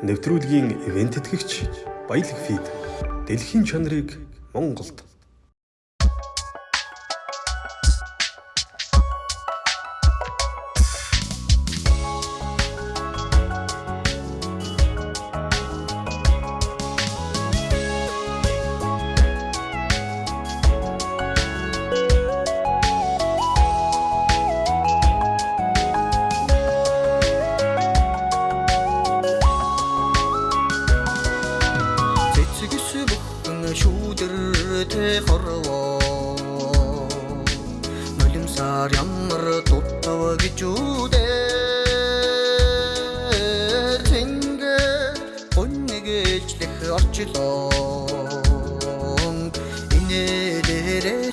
нэвтрүүлгийн ивент итгэгч Баялаг Фид. Дэлхийн чанарыг Монголд Ар ямар туттав гэж үдээ Тэнгэ өннэгэж лэх орчлоо Инээлэрээ